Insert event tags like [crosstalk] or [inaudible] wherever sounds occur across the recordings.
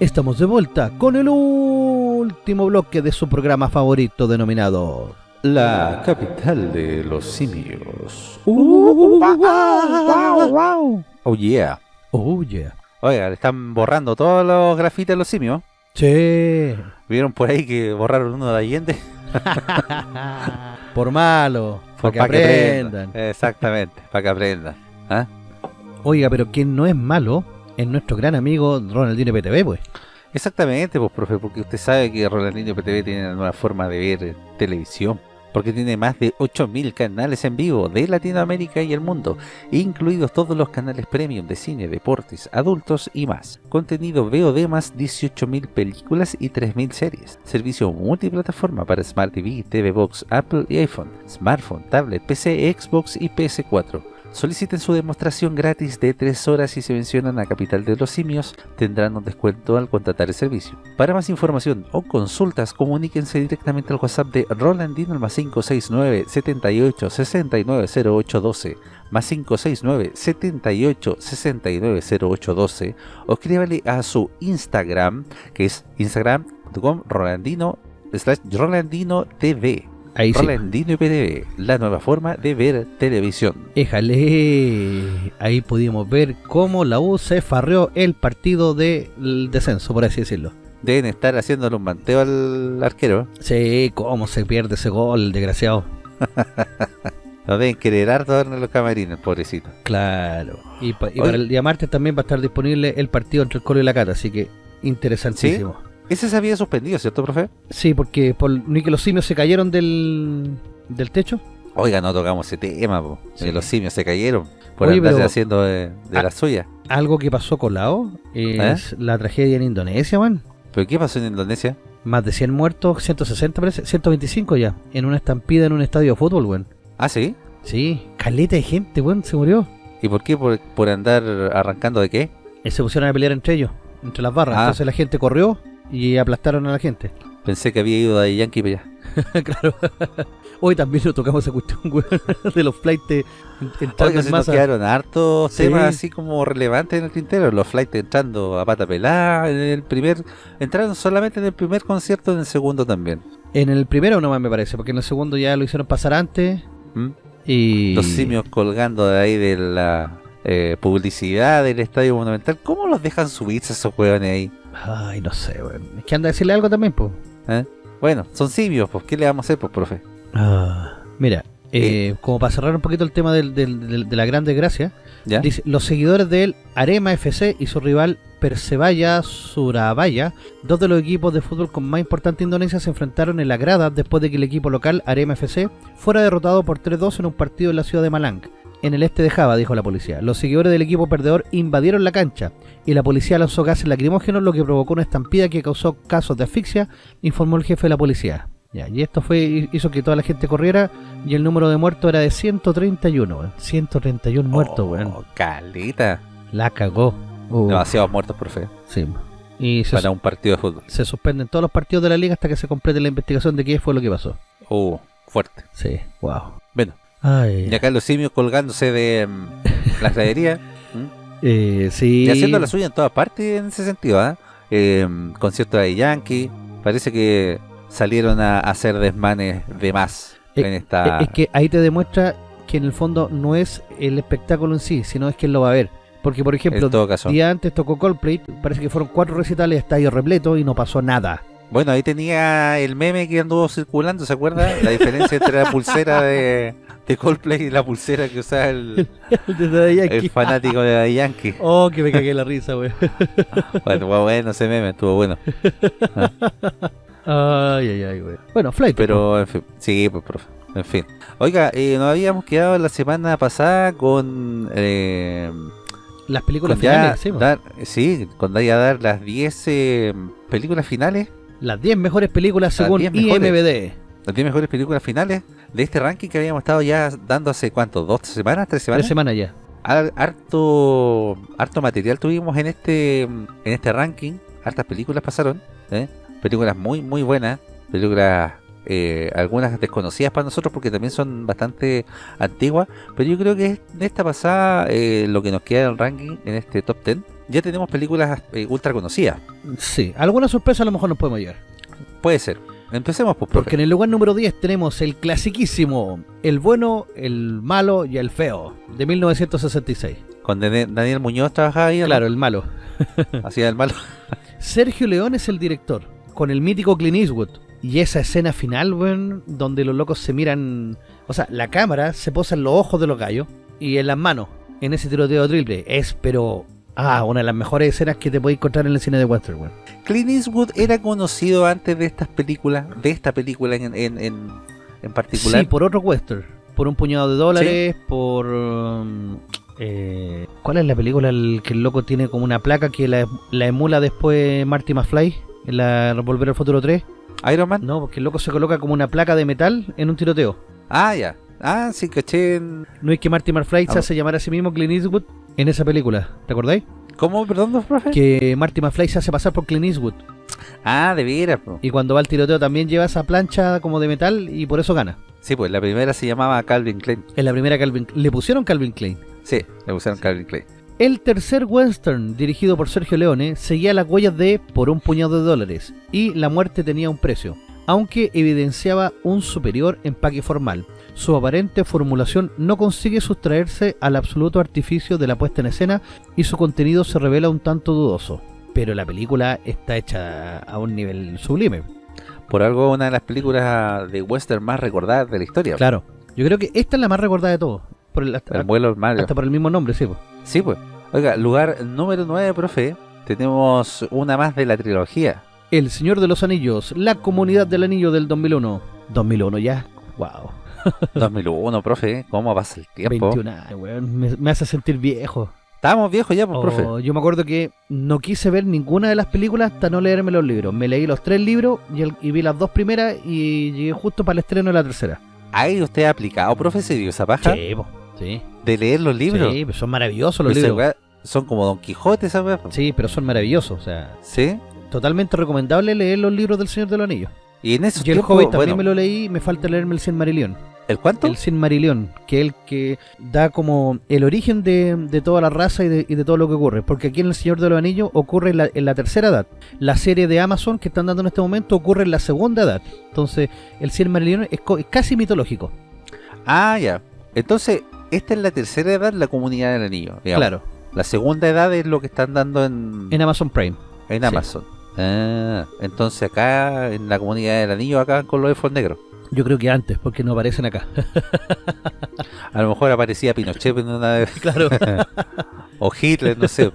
Estamos de vuelta con el último bloque de su programa favorito denominado La capital de los simios. Uh, wow, wow. Oh yeah. Oh yeah. Oiga, le están borrando todos los grafitis de los simios. Che. ¿Vieron por ahí que borraron uno de Allende? [laughs] Por malo. Para que Pa' aprendan. Exactamente, para que aprendan. ¿Ah? Oiga, pero quien no es malo es nuestro gran amigo Ronaldinho PTV, pues. Exactamente, pues profe, porque usted sabe que Rolandinho PTV tiene una nueva forma de ver televisión. Porque tiene más de 8.000 canales en vivo de Latinoamérica y el mundo, incluidos todos los canales premium de cine, deportes, adultos y más. Contenido VOD más 18.000 películas y 3.000 series. Servicio multiplataforma para Smart TV, TV Box, Apple y iPhone, smartphone, tablet, PC, Xbox y PS4. Soliciten su demostración gratis de 3 horas y se mencionan a Capital de los Simios, tendrán un descuento al contratar el servicio. Para más información o consultas, comuníquense directamente al WhatsApp de Rolandino al más 569 78 69 08 12 más 569 78 69 08 12 o escríbale a su Instagram que es instagram.com rolandino slash rolandino tv Ahí sí. Rolandino IPTV, la nueva forma de ver televisión. Éjale. Ahí pudimos ver cómo la U se farreó el partido del descenso, por así decirlo. Deben estar haciéndole un manteo al arquero. Sí, cómo se pierde ese gol, desgraciado. [laughs] Lo deben querer harto en los camarines, pobrecito. Claro. Y, pa- y para el día martes también va a estar disponible el partido entre el Colo y la Cata, así que interesantísimo. Ese se había suspendido, ¿cierto, profe? Sí, porque por, ni que los simios se cayeron del, del techo. Oiga, no tocamos ese tema, po. Sí. Los simios se cayeron por Oye, andarse pero- haciendo de, de la suya. Algo que pasó con la O es la tragedia en Indonesia, man. ¿Pero qué pasó en Indonesia? Más de 100 muertos, 160 parece, 125 ya, en una estampida en un estadio de fútbol, weón. Ah, ¿sí? Sí, caleta de gente, weón, se murió. ¿Y por qué? ¿Por, por andar arrancando de qué? Y se pusieron a pelear entre ellos, entre las barras. Ah. Entonces la gente corrió y aplastaron a la gente. Pensé que había ido de Yankee para allá. [laughs] claro. [laughs] Hoy también lo tocamos esa cuestión, weón, [laughs] de los flights entrando en se nos masa. quedaron hartos Sí. temas así como relevantes en el tintero. Los flights entrando a pata pelada en el primer... Entraron solamente en el primer concierto, en el segundo también. En el primero nomás me parece, porque en el segundo ya lo hicieron pasar antes. ¿Mm? Y... Los simios colgando de ahí de la eh, publicidad del Estadio Monumental. ¿Cómo los dejan subirse esos hueones ahí? Ay, no sé, weón. Es que anda a decirle algo también, pues. ¿Eh? Bueno, son simios, pues ¿qué le vamos a hacer, pues, profe? Mira, eh, como para cerrar un poquito el tema del- del- del- de la gran desgracia, ¿Ya? dice, los seguidores del Arema FC y su rival Persebaya Surabaya, dos de los equipos de fútbol con más importante Indonesia, se enfrentaron en la grada después de que el equipo local Arema FC fuera derrotado por 3-2 en un partido en la ciudad de Malang. En el este de Java, dijo la policía. Los seguidores del equipo perdedor invadieron la cancha y la policía lanzó gases lacrimógenos, lo que provocó una estampida que causó casos de asfixia, informó el jefe de la policía. Ya, y esto fue hizo que toda la gente corriera y el número de muertos era de 131, weón. 131 muertos, Oh, weón. caleta. La cagó. Uh, Demasiados muertos, profe, sí. Y se, para un partido de fútbol. se suspenden todos los partidos de la liga hasta que se complete la investigación de qué fue lo que pasó. Uh, fuerte. Sí, wow. Ay, y acá los simios colgándose de mm, la gradería. [laughs] ¿Mm? eh, sí. Y haciendo la suya en todas partes en ese sentido, ¿ah? Eh, concierto de Yankee. Parece que salieron a hacer desmanes de más Eh, en esta... Eh, Es que ahí te demuestra que en el fondo no es el espectáculo en sí, sino es quien lo va a ver. Porque, por ejemplo, caso. día antes tocó Coldplay, parece que fueron cuatro recitales, estadio repleto y no pasó nada. Bueno, ahí tenía el meme que anduvo circulando, ¿se acuerda? La diferencia entre la pulsera de, de Coldplay y la pulsera que usaba el, [laughs] fanático de Daddy Yankee. Oh, que me cagué la risa, güey. [laughs] Bueno, bueno ese meme, estuvo bueno. Ay, ay, ay, güey. Bueno, Flight. Pero, en fin, sí, pues, profe. En fin. Oiga, eh, nos habíamos quedado la semana pasada con... Eh, las películas con ya finales, sí, po. dar, sí, con ya dar las 10 eh, películas finales, Las 10 mejores películas Las según 10 mejores. IMBD. las 10 mejores películas finales de este ranking que habíamos estado ya dando hace cuánto, dos semanas, tres semanas. Tres semanas ya. Har- harto harto material tuvimos en este en este ranking hartas películas pasaron ¿eh? películas muy muy buenas películas eh, algunas desconocidas para nosotros porque también son bastante antiguas pero yo creo que de esta pasada eh, lo que nos queda en el ranking en este top 10 ya tenemos películas eh, ultra conocidas. Sí, alguna sorpresa a lo mejor nos podemos llevar. Puede ser. Empecemos, pues, profe. Porque en el lugar número 10 tenemos el clasiquísimo, el bueno, el malo y el feo, de 1966. Con Daniel Muñoz trabajaba ahí. Claro, el malo. [laughs] Hacía el malo. Sergio León es el director, con el mítico Clint Eastwood. Y esa escena final, weón, donde los locos se miran... O sea, la cámara se posa en los ojos de los gallos y en las manos, en ese tiroteo triple. Es, pero... Ah, una de las mejores escenas que te puedes encontrar en el cine de western. Clint Eastwood era conocido antes de estas películas, de esta película en, en, en, en particular. Sí, por otro western. Por un puñado de dólares, por... um, eh, ¿Cuál es la película el que el loco tiene como una placa que la, la emula después Marty McFly? En la Volver al Futuro 3. Iron Man. No, porque el loco se coloca como una placa de metal en un tiroteo. Ah, ya. Ah, sí, caché. en- No es que Marty McFly se Ah. hace llamar a sí mismo Clint Eastwood en esa película. ¿Te acordáis? ¿Cómo, perdón, profe? Que Marty McFly se hace pasar por Clint Eastwood. Ah, de veras. po. Y cuando va al tiroteo también lleva esa plancha como de metal y por eso gana. Sí, pues la primera se llamaba Calvin Klein. En la primera Calvin le pusieron Calvin Klein. Sí, le pusieron Calvin Klein. El tercer western, dirigido por Sergio Leone, seguía las huellas de Por un puñado de dólares y La muerte tenía un precio, aunque evidenciaba un superior empaque formal. Su aparente formulación no consigue sustraerse al absoluto artificio de la puesta en escena y su contenido se revela un tanto dudoso. Pero la película está hecha a un nivel sublime. Por algo una de las películas de western más recordadas de la historia. Claro, yo creo que esta es la más recordada de todos. Por el- hasta, El vuelo Mario. hasta por el mismo nombre, sí. po. Sí, pues. Oiga, lugar número 9, profe. Tenemos una más de la trilogía. El Señor de los Anillos, La Comunidad del Anillo del 2001. 2001 ya, wow. [laughs] 2001, profe. ¿Cómo pasa el tiempo? 21 años, weón. Me, me hace sentir viejo. Estábamos viejos ya, pues, profe. Oh, yo me acuerdo que no quise ver ninguna de las películas hasta no leerme los libros. Me leí los tres libros y, el- y vi las dos primeras y llegué justo para el estreno de la tercera. ¿Hay usted aplicado, profe? ¿Se dio esa paja? Sí, po, sí. De leer los libros. Sí, pero son maravillosos los libros. son como Don Quijote, po. Sí, pero son maravillosos. O sea, ¿Sí? Totalmente recomendable leer los libros del Señor de los Anillos. Y en esos Y el Hobbit también bueno, me lo leí, me falta leerme el Silmarillion. ¿el cuánto? El Silmarillion, que es el que da como el origen de, de toda la raza y de, y de todo lo que ocurre. Porque aquí en El Señor de los Anillos ocurre en la, en la tercera edad. La serie de Amazon que están dando en este momento ocurre en la segunda edad. Entonces, el Silmarillion es, co- es casi mitológico. Ah, ya. Entonces, esta es la tercera edad, la comunidad del anillo. digamos. Claro, La segunda edad es lo que están dando en, en Amazon Prime. en sí. Ah, entonces acá, en la comunidad del anillo, acá con los elfos negros. Yo creo que antes, porque no aparecen acá. [laughs] A lo mejor aparecía Pinochet en una de- claro. [laughs] o Hitler, no sé.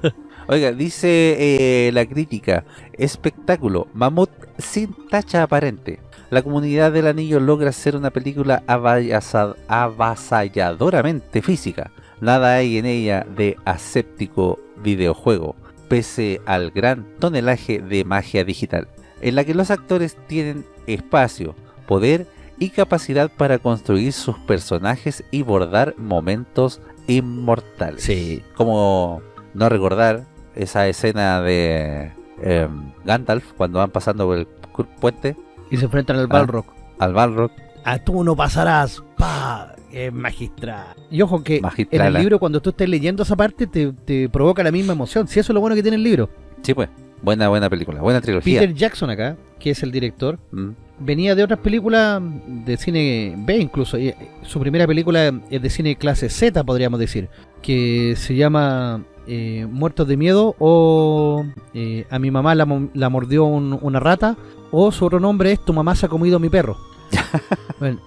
Oiga, dice eh, la crítica, espectáculo, mamut sin tacha aparente. La comunidad del anillo logra ser una película avasalladoramente física. Nada hay en ella de aséptico videojuego, pese al gran tonelaje de magia digital, en la que los actores tienen espacio, poder y capacidad para construir sus personajes y bordar momentos inmortales. Sí. Como no recordar esa escena de em, Gandalf cuando van pasando por el puente Y se enfrentan al Ah. Balrog. al Balrog. A tú no pasarás. ¡Pa! Es magistral. Y ojo que en el ¿eh? libro, cuando tú estés leyendo esa parte, te, te provoca la misma emoción. Si eso es lo bueno que tiene el libro. Sí, pues. Buena, buena película. Buena trilogía. Peter Jackson acá, que es el director, Mm. venía de otras películas de cine B incluso. y, eh, Su primera película es de cine clase Z, podríamos decir, que se llama eh, Muertos de Miedo o eh, A mi mamá la, mo- la mordió un- una rata o su otro nombre es Tu mamá se ha comido a mi perro. [laughs] Bueno,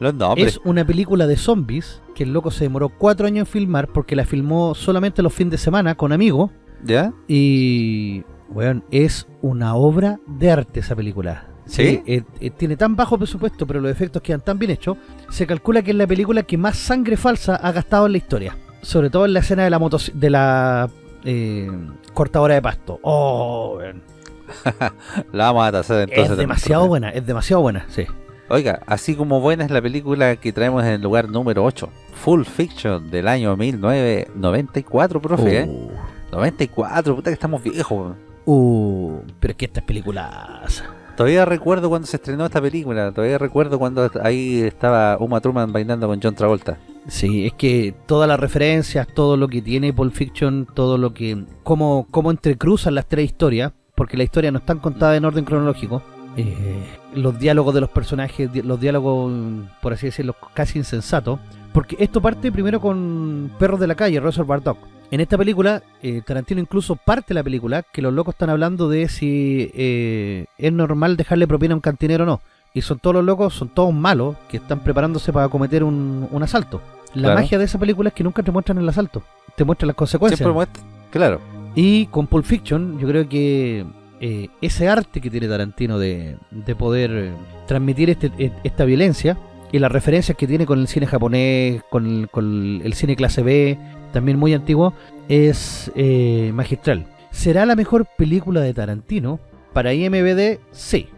Los nombres. es una película de zombies que el loco se demoró cuatro años en filmar porque la filmó solamente los fines de semana con amigos ¿Ya? y, bueno, es una obra de arte esa película. ¿Sí? eh, eh, tiene tan bajo presupuesto, pero los efectos quedan tan bien hechos. Se calcula que es la película que más sangre falsa ha gastado en la historia. Sobre todo en la escena de la motos de la eh, cortadora de pasto. Oh, weón. [laughs] La vamos a tasar entonces. es demasiado buena, es demasiado buena, sí. Oiga, así como buena es la película que traemos en el lugar número 8. Full Fiction del año 1994, profe. ¿eh? Uh, 94, puta que estamos viejos. uh, pero es que estas películas... Todavía recuerdo cuando se estrenó esta película. Todavía recuerdo cuando ahí estaba Uma Thurman bailando con John Travolta. Sí, es que todas las referencias, todo lo que tiene Pulp Fiction, todo lo que... cómo, cómo entrecruzan las tres historias, porque la historia no están contada en orden cronológico, eh, los diálogos de los personajes, los diálogos, por así decirlo, casi insensatos, porque esto parte primero con Perros de la Calle, Reservoir Dog. En esta película, eh, Tarantino incluso parte la película que los locos están hablando de si eh, es normal dejarle propina a un cantinero o no. Y son todos los locos, son todos malos, que están preparándose para cometer un, asalto. La magia de esa película es que nunca te muestran el asalto, te muestran las consecuencias. Siempre claro. Y con Pulp Fiction, yo creo que eh, ese arte que tiene Tarantino de, poder eh, transmitir este, e, esta violencia y las referencias que tiene con el cine japonés, con el, cine clase B, también muy antiguo, es eh, magistral. ¿Será la mejor película de Tarantino? Para IMBD, sí.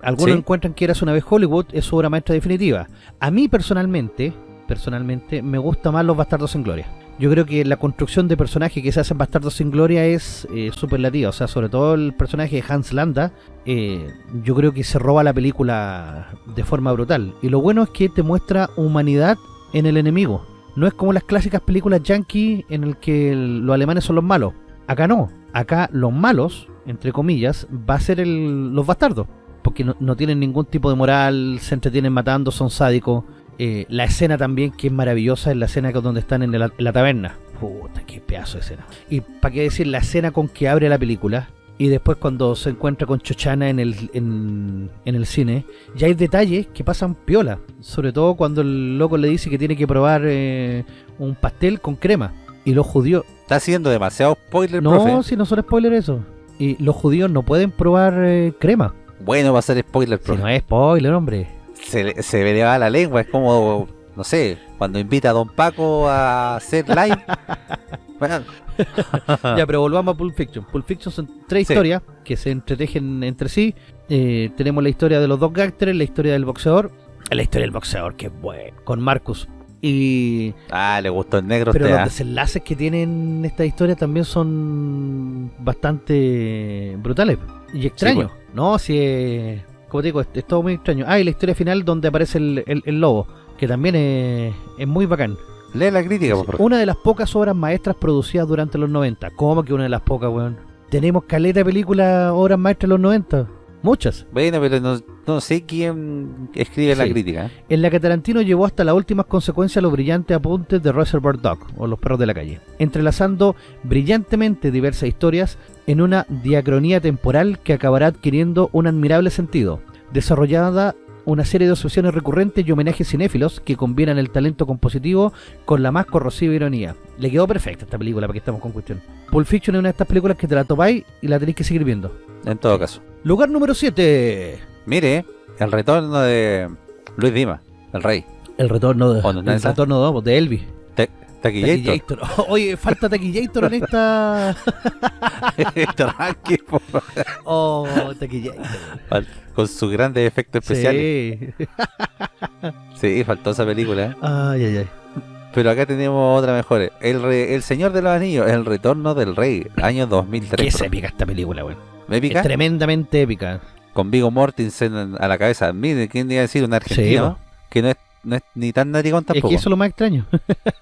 algunos encuentran que Eras una vez Hollywood es su obra maestra definitiva. A mí personalmente, personalmente, me gusta más Los Bastardos en Gloria yo creo que la construcción de personaje que se hace en Bastardos sin Gloria es eh, superlativa. O sea, sobre todo el personaje de Hans Landa, eh, yo creo que se roba la película de forma brutal. Y lo bueno es que te muestra humanidad en el enemigo. No es como las clásicas películas yankee en el que los alemanes son los malos. Acá no. Acá los malos, entre comillas, va a ser los bastardos. Porque no, no tienen ningún tipo de moral, se entretienen matando, son sádicos eh, la escena también, que es maravillosa, es la escena donde están en la, taberna. Puta, qué pedazo de escena. Y para qué decir, la escena con que abre la película, y después cuando se encuentra con Chochana en el, en, el cine, ya hay detalles que pasan piola. Sobre todo cuando el loco le dice que tiene que probar eh, un pastel con crema. Y los judíos... Está haciendo demasiado spoiler, No, si no son spoiler eso. Y los judíos no pueden probar eh, crema. Bueno, va a ser spoiler, profe. Si no es spoiler, hombre se, se le va la lengua, es como, no sé, cuando invita a Don Paco a hacer live. [laughs] [laughs] ya, pero volvamos a Pulp Fiction. Pulp Fiction son tres historias que se entretejen entre sí. Eh, tenemos la historia de los dos gangsters, la historia del boxeador. La historia del boxeador, que bueno, con Marcus. Y... Ah, le gustó el negro. Pero los ¿ah? desenlaces que tienen esta historia también son bastante brutales y extraños. Pues. No, si es como te digo, es, todo muy extraño. Ah, y la historia final donde aparece el, lobo, que también es, muy bacán. Lee la crítica, por favor. Una de las pocas obras maestras producidas durante los 90. ¿Cómo que una de las pocas, weón? Tenemos caleta de películas, obras maestras de los 90. Muchas. Bueno, pero no, sé quién escribe la crítica. En la que Tarantino llevó hasta las últimas consecuencias los brillantes apuntes de Reservoir Dog, o Los Perros de la Calle, entrelazando brillantemente diversas historias en una diacronía temporal que acabará adquiriendo un admirable sentido, desarrollada una serie de asociaciones recurrentes y homenajes cinéfilos que combinan el talento compositivo con la más corrosiva ironía. Le quedó perfecta esta película para que estamos con cuestión. Pulp Fiction es una de estas películas que te la topáis y la tenéis que seguir viendo. En todo caso. Lugar número 7. Mire, el retorno de Luis Dima, el rey. El retorno de, el retorno de, Elvis. Taquillator. [laughs] Oye, falta Taquillator en esta. [laughs] Tranqui, [laughs] Oh, Taquillator. Con sus grandes efectos especiales. Sí. sí, faltó esa película. Ay, ay, ay. Pero acá tenemos otra mejor. El, el Señor de los Anillos, El Retorno del Rey, año 2003. Qué épica esta película, güey. ¿Épica? Es tremendamente épica. Con Vigo Mortensen a la cabeza. Mire, ¿quién iba a decir? Un argentino que no es, no es ni tan narigón tampoco. Es que eso es lo más extraño.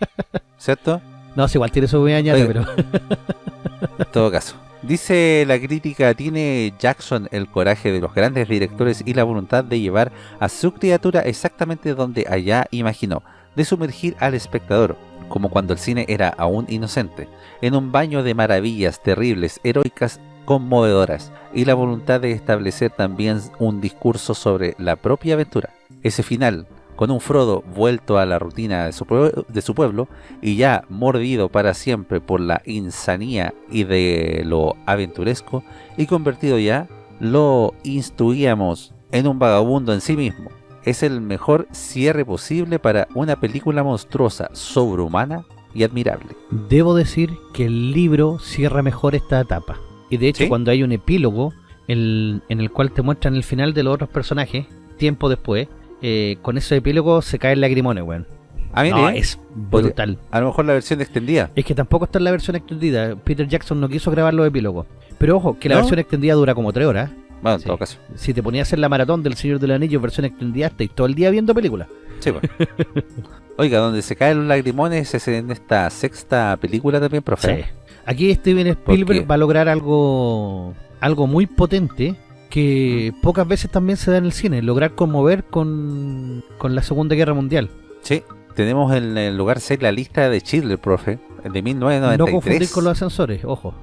[laughs] ¿Cierto? No, es igual tiene su añade, pero... en [laughs] [laughs] todo caso. Dice la crítica, tiene Jackson el coraje de los grandes directores y la voluntad de llevar a su criatura exactamente donde allá imaginó, de sumergir al espectador, como cuando el cine era aún inocente, en un baño de maravillas terribles, heroicas, conmovedoras, y la voluntad de establecer también un discurso sobre la propia aventura. Ese final, con un Frodo vuelto a la rutina de su, pueblo y ya mordido para siempre por la insanía y de lo aventuresco y convertido ya, lo instruíamos en un vagabundo en sí mismo. Es el mejor cierre posible para una película monstruosa, sobrehumana y admirable. Debo decir que el libro cierra mejor esta etapa. Y de hecho cuando hay un epílogo en el cual te muestran el final de los otros personajes, tiempo después, eh, con ese epílogo se cae el lagrimone, weón. A mí no, es brutal. A lo mejor la versión extendida. Es que tampoco está en la versión extendida. Peter Jackson no quiso grabar los epílogos. Pero ojo, que la versión extendida dura como tres horas. Bueno, en todo caso. Si te ponías en la maratón del Señor del Anillo versión extendida, estáis todo el día viendo películas. Sí, pues. [laughs] Oiga, donde se caen los lagrimones es en esta sexta película también, profe. Sí. Aquí Steven Spielberg va a lograr algo algo muy potente que pocas veces también se da en el cine, lograr conmover con, con la Segunda Guerra Mundial. Sí, tenemos en el lugar 6 la lista de Schindler, profe, de 1993. No confundir con los ascensores, ojo.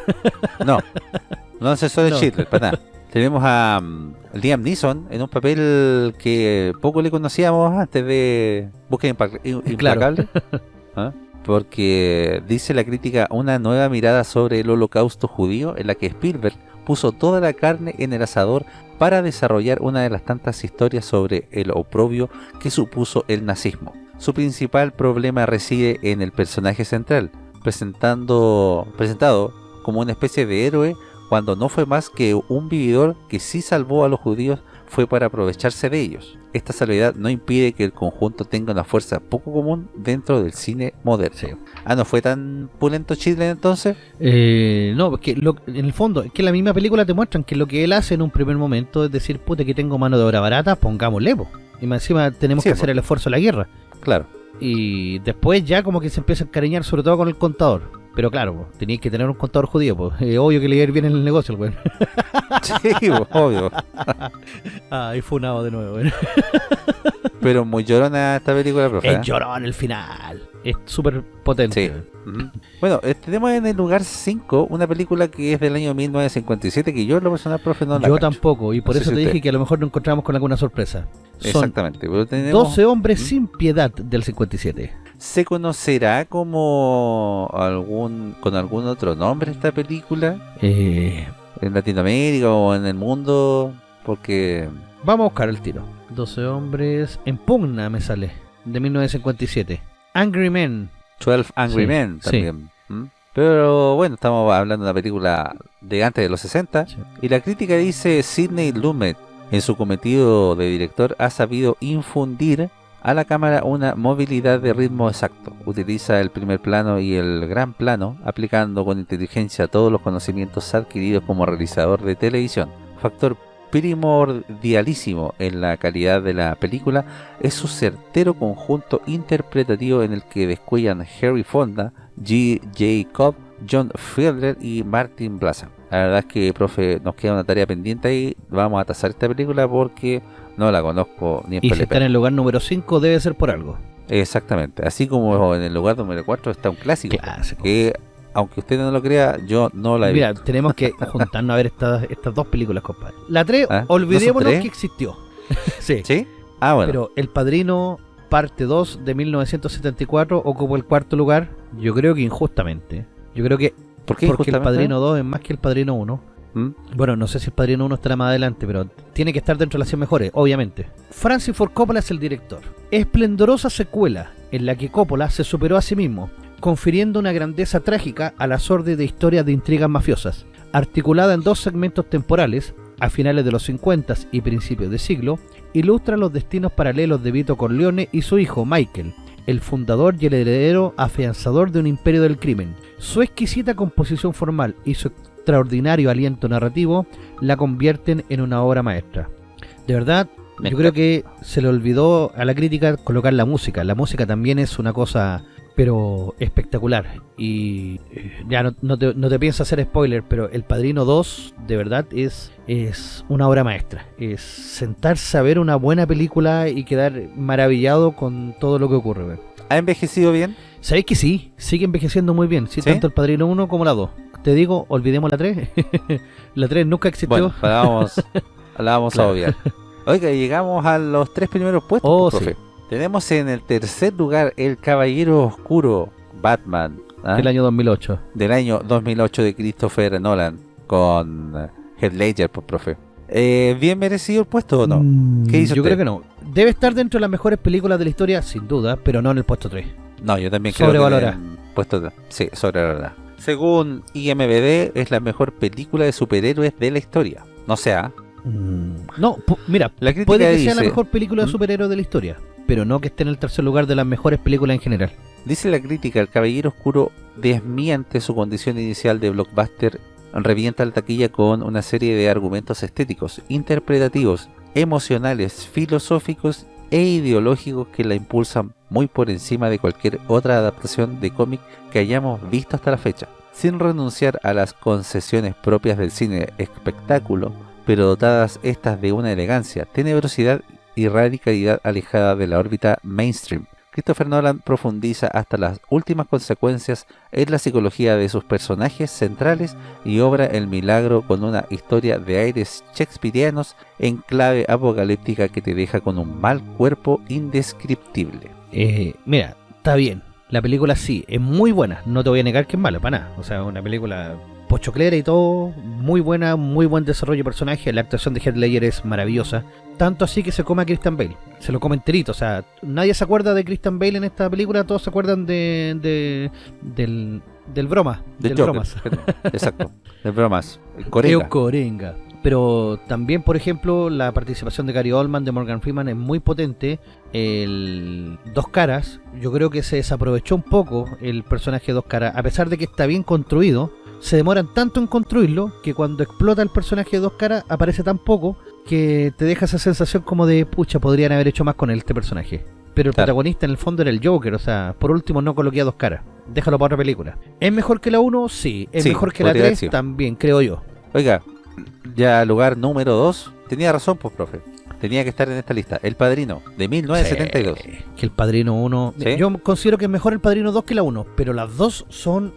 [laughs] No, no ascensores No. Schindler, para nada. Tenemos a um, Liam Neeson en un papel que poco le conocíamos antes de Búsqueda Claro. Implacable. [laughs] ¿Ah? Porque dice la crítica una nueva mirada sobre el holocausto judío en la que Spielberg puso toda la carne en el asador para desarrollar una de las tantas historias sobre el oprobio que supuso el nazismo. Su principal problema reside en el personaje central, presentando, presentado como una especie de héroe cuando no fue más que un vividor que sí salvó a los judíos fue para aprovecharse de ellos. Esta salvedad no impide que el conjunto tenga una fuerza poco común dentro del cine moderno. Sí. Ah, ¿no fue tan pulento Chile entonces? Eh, no, porque lo- en el fondo, es que la misma película te muestran que lo que él hace en un primer momento es decir, puta, que tengo mano de obra barata, pongámosle, po. Y más encima tenemos Sí, que po. hacer el esfuerzo de la guerra. Claro. Y después ya como que se empieza a encariñar sobre todo con el contador. Pero claro, tenías que tener un contador judío, pues. obvio que le iba a ir bien en el negocio, weón. Sí, pues, obvio. [laughs] Ah, y funado de nuevo, weón. Pero muy llorona esta película, profe. Es ¿eh? llorón el final. Es súper potente. Sí. Bueno, eh, tenemos en el lugar 5 una película que es del año 1957 que yo en lo personal, profe, no la Yo cacho. tampoco, y por No eso si te usted. dije que a lo mejor nos encontramos con alguna sorpresa. Son Exactamente. Pero tenemos, 12 hombres ¿Mm? sin piedad del 57. ¿Se conocerá como algún con algún otro nombre esta película Eh, en Latinoamérica o en el mundo? Porque vamos a buscar el tiro. 12 hombres en pugna me sale, de 1957. Angry Men. 12 Angry Sí, Men sí. también. ¿Mm? Pero bueno, estamos hablando de una película de antes de los 60 Sí. y la crítica dice Sidney Lumet en su cometido de director ha sabido infundir a la cámara una movilidad de ritmo exacto. Utiliza el primer plano y el gran plano, aplicando con inteligencia todos los conocimientos adquiridos como realizador de televisión. Factor primordialísimo en la calidad de la película es su certero conjunto interpretativo en el que descuellan Harry Fonda, G. J. Cobb, John Fiedler y Martin Blaza. La verdad es que, profe, nos queda una tarea pendiente ahí. Vamos a tasar esta película porque no la conozco ni en Y si está en el lugar número 5 debe ser por algo. Exactamente. Así como en el lugar número 4 está un clásico. Clásico. Que, aunque usted no lo crea, yo no la he Mira, visto. tenemos que [laughs] juntarnos a ver estas, estas dos películas, compadre. La 3, ¿Ah? ¿No son olvidémonos tres? que existió. [laughs] sí, ¿Sí? Ah, bueno. pero El Padrino, parte 2 de 1974, ocupó el cuarto lugar. Yo creo que injustamente. Yo creo que ¿Por qué porque El? Padrino 2 es más que El Padrino 1. ¿Mm? Bueno, no sé si El Padrino 1 estará más adelante, pero tiene que estar dentro de las 100 mejores, obviamente. Francis Ford Coppola es el director. Esplendorosa secuela en la que Coppola se superó a sí mismo, confiriendo una grandeza trágica a la sórdida historia de intrigas mafiosas. Articulada en dos segmentos temporales, a finales de los 50 y principios de siglo, ilustra los destinos paralelos de Vito Corleone y su hijo Michael, el fundador y el heredero afianzador de un imperio del crimen. Su exquisita composición formal y su extraordinario aliento narrativo la convierten en una obra maestra. De verdad, Me yo creo que se le olvidó a la crítica colocar la música. La música también es una cosa, pero espectacular. Y eh, ya no, no te, no te pienso hacer spoiler, pero El Padrino 2, de verdad, es, es una obra maestra. Es sentarse a ver una buena película y quedar maravillado con todo lo que ocurre. ¿Ha envejecido bien? ¿Sabéis que sí? Sigue envejeciendo muy bien. Sí, ¿Sí? tanto El Padrino 1 como la 2. Te digo, olvidemos la 3. [laughs] la 3 nunca existió. Bueno, la vamos, [laughs] la vamos Claro. a obviar. Oiga, llegamos a los tres primeros puestos, Oh, pues, profe. Tenemos en el tercer lugar El Caballero Oscuro, Batman, ¿ah? El año 2008. del año 2008 de Christopher Nolan, con eh, Heath Ledger, pues, profe. Eh, ¿Bien merecido el puesto o no? Mm, ¿Qué dice Yo usted? creo que no. Debe estar dentro de las mejores películas de la historia, sin duda, pero no en el puesto 3. No, yo también creo que Sobrevalorada. en puesto sí, sobrevalorada. Según IMBD, es la mejor película de superhéroes de la historia. No sé, ¿ah? No, pu- mira, La crítica puede que sea la mejor película de ¿Mm? superhéroes de la historia, pero no que esté en el tercer lugar de las mejores películas en general. Dice la crítica, el Caballero Oscuro desmiente su condición inicial de blockbuster, revienta la taquilla con una serie de argumentos estéticos, interpretativos, emocionales, filosóficos e ideológicos que la impulsan muy por encima de cualquier otra adaptación de cómic que hayamos visto hasta la fecha, sin renunciar a las concesiones propias del cine espectáculo, pero dotadas estas de una elegancia, tenebrosidad y radicalidad alejada de la órbita mainstream. Christopher Nolan profundiza hasta las últimas consecuencias en la psicología de sus personajes centrales y obra el milagro con una historia de aires shakespearianos en clave apocalíptica que te deja con un mal cuerpo indescriptible. Eh, mira, está bien. La película sí, es muy buena. No te voy a negar que es mala, para nada. O sea, una película pochoclera y todo, muy buena, muy buen desarrollo de personaje. La actuación de Heath Ledger es maravillosa. Tanto así que se come a Christian Bale. Se lo come enterito. O sea, nadie se acuerda de Christian Bale en esta película. Todos se acuerdan de, de del, del broma. Del del Joker, bromas. [laughs] Exacto, del bromas. Corenga. Pero también, por ejemplo, la participación de Gary Oldman, de Morgan Freeman es muy potente. El Dos Caras, yo creo que se desaprovechó un poco el personaje de Dos Caras. A pesar de que está bien construido, se demoran tanto en construirlo que cuando explota el personaje de Dos Caras aparece tan poco que te deja esa sensación como de, pucha, podrían haber hecho más con él, este personaje. Pero el Claro. protagonista en el fondo era el Joker, o sea, por último no coloqué a Dos Caras. Déjalo para otra película. ¿Es mejor que la 1? Sí. ¿Es Sí, mejor que la podría haber 3? sido. También, creo yo. Oiga, ya lugar número 2, tenía razón pues profe, tenía que estar en esta lista, El Padrino, de 1972. Sí, que el Padrino 1... ¿Sí? Yo considero que es mejor el Padrino 2 que la 1, pero las dos son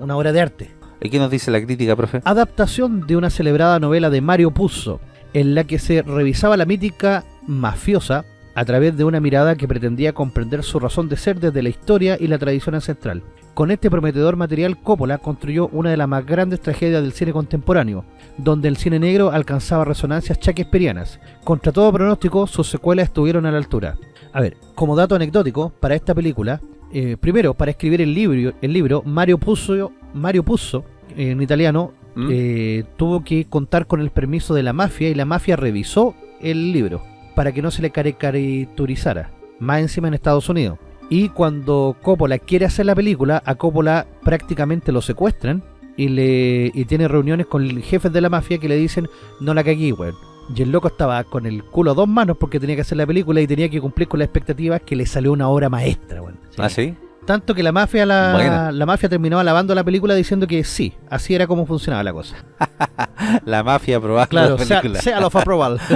una obra de arte. ¿Y qué nos dice la crítica, profe? Adaptación de una celebrada novela de Mario Puzo, en la que se revisaba la mítica mafiosa a través de una mirada que pretendía comprender su razón de ser desde la historia y la tradición ancestral. Con este prometedor material, Coppola construyó una de las más grandes tragedias del cine contemporáneo, donde el cine negro alcanzaba resonancias shakespearianas. Contra todo pronóstico, sus secuelas estuvieron a la altura. A ver, como dato anecdótico, para esta película, eh, primero, para escribir el libro, el libro Mario Puzo, Mario Puzo en italiano, ¿Mm? eh, tuvo que contar con el permiso de la mafia y la mafia revisó el libro para que no se le caricaturizara, más encima en Estados Unidos. Y cuando Coppola quiere hacer la película, a Coppola prácticamente lo secuestran y le y tiene reuniones con jefes de la mafia que le dicen no la cagué, weón. Y el loco estaba con el culo a dos manos porque tenía que hacer la película y tenía que cumplir con las expectativas que le salió una obra maestra, weón. Sí. ¿Ah, sí? Tanto que la mafia la, Buena. la mafia terminó alabando la película diciendo que sí, así era como funcionaba la cosa. [laughs] La mafia aprobada Claro, la sea, película. sea lo fue aprobado. [laughs]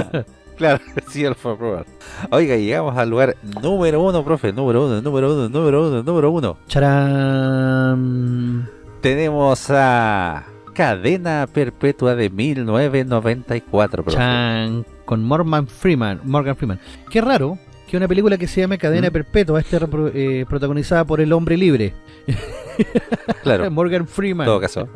Claro, sí, lo fue aprobado. Oiga, llegamos al lugar número uno, profe, número uno, número uno, número uno, número uno. Charán. Tenemos a Cadena Perpetua de 1994, profe. Chan, con Morgan Freeman. Morgan Freeman. Qué raro que una película que se llame Cadena ¿Mm? Perpetua esté eh, protagonizada por el hombre libre. Claro. [laughs] Morgan Freeman. En todo caso,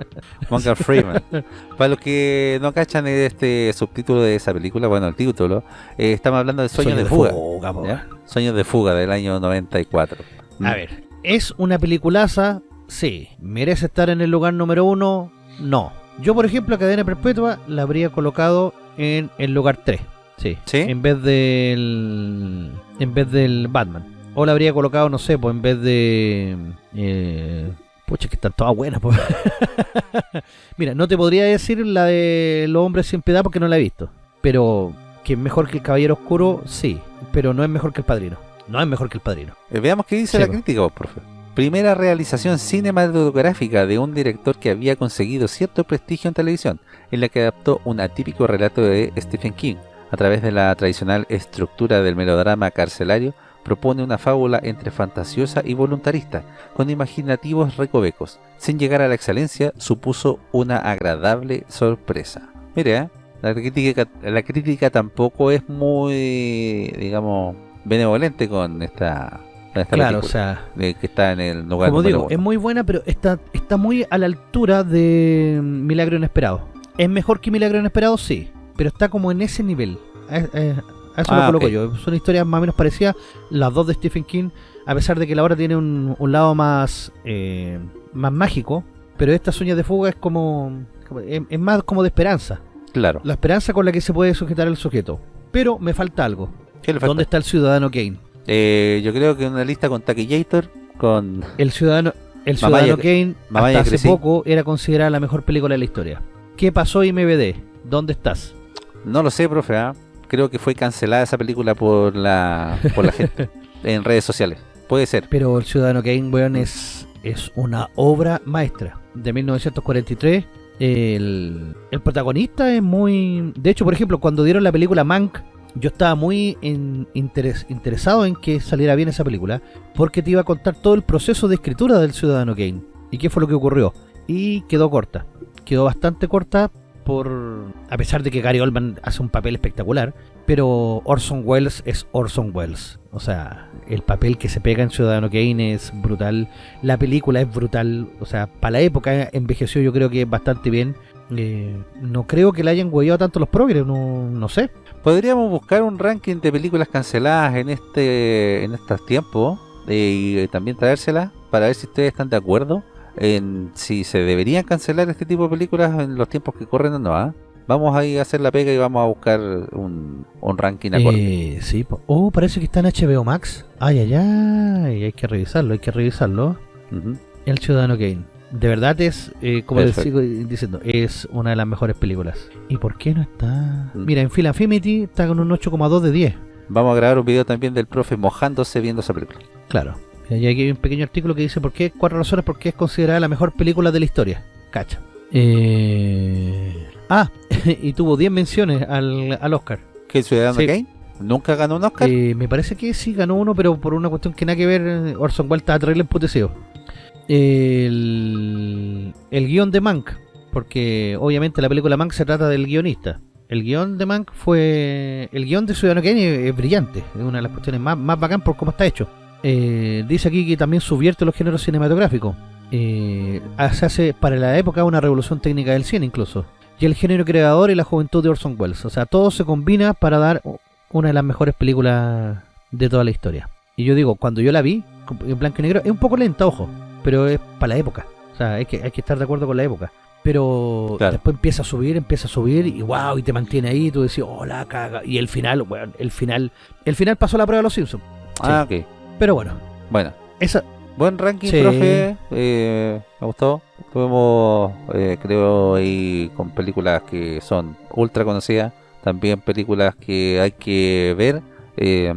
Morgan Freeman. [laughs] Para los que no cachan este subtítulo de esa película, bueno, el título, eh, estamos hablando de Sueños Sueño de Fuga. ¿ya? Sueños de Fuga del año 94. A ver, ¿es una peliculaza? Sí. ¿Merece estar en el lugar número uno? No. Yo, por ejemplo, a Cadena Perpetua la habría colocado en el lugar 3. Sí. ¿Sí? En vez del. En vez del Batman. O la habría colocado, no sé, pues en vez de. Eh, pucha, que están todas buenas, pues. [laughs] Mira, no te podría decir la de Los Hombres Sin Piedad porque no la he visto. Pero que es mejor que el Caballero Oscuro, sí. Pero no es mejor que el Padrino. No es mejor que el Padrino. Eh, Veamos qué dice Sí, la po. crítica, vos, profe. Primera realización cinematográfica de un director que había conseguido cierto prestigio en televisión, en la que adaptó un atípico relato de Stephen King. A través de la tradicional estructura del melodrama carcelario, propone una fábula entre fantasiosa y voluntarista, con imaginativos recovecos. Sin llegar a la excelencia, supuso una agradable sorpresa. Mire, ¿eh? la, crítica, la crítica tampoco es muy, digamos, benevolente con esta, Claro, o sea, que está en el lugar como digo, uno. es muy buena, pero está, está muy a la altura de Milagro Inesperado. ¿Es mejor que Milagro Inesperado? Sí, pero está como en ese nivel. A, eso Ah, lo coloco yo. Son historias más o menos parecidas, las dos de Stephen King, a pesar de que la obra tiene un, un lado más, eh, más mágico, pero esta Sueños de Fuga es como, como- es, es más como de esperanza. Claro. La esperanza con la que se puede sujetar el sujeto. Pero me falta algo. ¿Dónde está el Ciudadano Kane? Eh, yo creo que una lista con Taquillator, con... El Ciudadano, el Ciudadano Kane hasta hace poco era considerada la mejor película de la historia. ¿Qué pasó IMBD? ¿Dónde estás? No lo sé, profe, ¿ah? creo que fue cancelada esa película por la, por la gente [laughs] en redes sociales. Puede ser. Pero El Ciudadano Kane, weón, es, es una obra maestra. De 1943, el, el protagonista es muy... De hecho, por ejemplo, cuando dieron la película Mank, yo estaba muy en interes, interesado en que saliera bien esa película, porque te iba a contar todo el proceso de escritura del Ciudadano Kane, y qué fue lo que ocurrió. Y quedó corta. Quedó bastante corta por a pesar de que Gary Oldman hace un papel espectacular, pero Orson Welles es Orson Welles. O sea, el papel que se pega en Ciudadano Kane es brutal, la película es brutal, o sea, para la época envejeció yo creo que bastante bien. Eh, no creo que la hayan hueveado tanto los progres, no, no sé. Podríamos buscar un ranking de películas canceladas en este en estos tiempos eh, y también traérselas para ver si ustedes están de acuerdo en si se deberían cancelar este tipo de películas en los tiempos que corren o no. ¿ah? Vamos a ir a hacer la pega y vamos a buscar un, un ranking acorde. Eh, sí, oh, parece que está en HBO Max. Ay, ay, ay, hay que revisarlo, hay que revisarlo. El Ciudadano Kane. De verdad es, eh, como les sigo diciendo, es una de las mejores películas. ¿Y por qué no está? Mm. Mira, en Film Affinity está con un 8,2 de 10. Vamos a grabar un video también del profe mojándose viendo esa película. Claro. Y aquí hay un pequeño artículo que dice por qué, cuatro razones por qué es considerada la mejor película de la historia. Cacha. Eh... Ah, [laughs] y tuvo 10 menciones al, al Oscar. ¿Qué Ciudadano Kane? ¿Nunca ganó un Oscar? Eh, me parece que sí ganó uno, pero por una cuestión que nada que ver, Orson Welles estaba terrible emputecido. El, el guion de Mank, porque obviamente la película Mank se trata del guionista. El guion de Mank fue... El guion de Ciudadano Kane es, brillante, es una de las cuestiones más, más bacán por cómo está hecho. Eh, dice aquí que también subvierte los géneros cinematográficos. Eh, se hace para la época una revolución técnica del cine incluso. Y el género creador y la juventud de Orson Welles. O sea, todo se combina para dar una de las mejores películas de toda la historia. Y yo digo, cuando yo la vi, en blanco y negro, es un poco lenta, ojo, pero es para la época. O sea, hay que, hay que estar de acuerdo con la época. Pero después empieza a subir, empieza a subir y wow, y te mantiene ahí, y tú decís, oh la caga. Y el final, bueno, el final, el final pasó la prueba de los Simpsons. Ah, ok. Pero bueno. Bueno. Esa, Buen ranking, profe. Eh, me gustó. Tuvimos, eh, creo, ahí con películas que son ultra conocidas. También películas que hay que ver. Eh,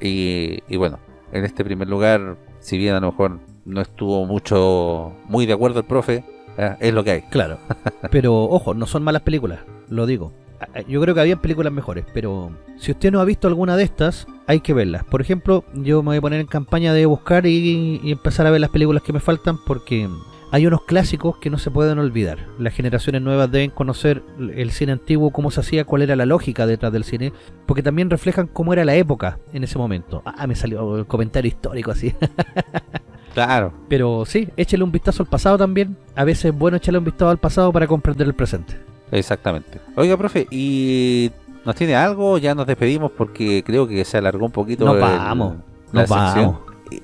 y, bueno, en este primer lugar, si bien a lo mejor no estuvo mucho, muy de acuerdo el profe, es lo que hay. Claro. [laughs] Pero ojo, no son malas películas, lo digo yo creo que había películas mejores, pero si usted no ha visto alguna de estas, hay que verlas. Por ejemplo, yo me voy a poner en campaña de buscar y, empezar a ver las películas que me faltan porque hay unos clásicos que no se pueden olvidar. Las generaciones nuevas deben conocer el cine antiguo, cómo se hacía, cuál era la lógica detrás del cine, porque también reflejan cómo era la época en ese momento. Ah, me salió el comentario histórico así. [laughs] Claro. Pero sí, échale un vistazo al pasado también. A veces es bueno echarle un vistazo al pasado para comprender el presente. Exactamente. Oiga, profe, ¿y nos tiene algo? Ya nos despedimos porque creo que se alargó un poquito no vamos, la vamos.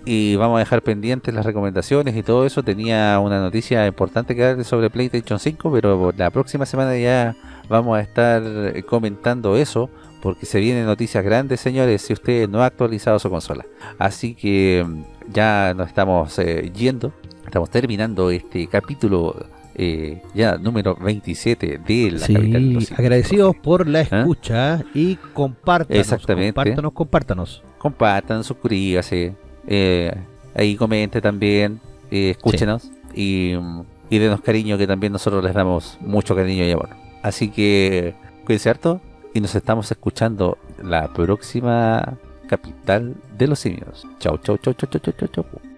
Y, vamos a dejar pendientes las recomendaciones y todo eso. Tenía una noticia importante que darle sobre PlayStation 5, pero la próxima semana ya vamos a estar comentando eso porque se vienen noticias grandes, señores, si usted no ha actualizado su consola. Así que mm, ya nos estamos eh, yendo, estamos terminando este capítulo eh, ya número 27 de la capital agradecidos por la ¿Ah? escucha y compártanos, Exactamente. compártanos, compártanos. Compartan, suscríbase, eh, ahí comente también, eh, escúchenos y, y denos cariño que también nosotros les damos mucho cariño y amor. Así que cuídense harto y nos estamos escuchando la próxima capital de los simios. Chau, chau, chau, chau, chau, chau, chau.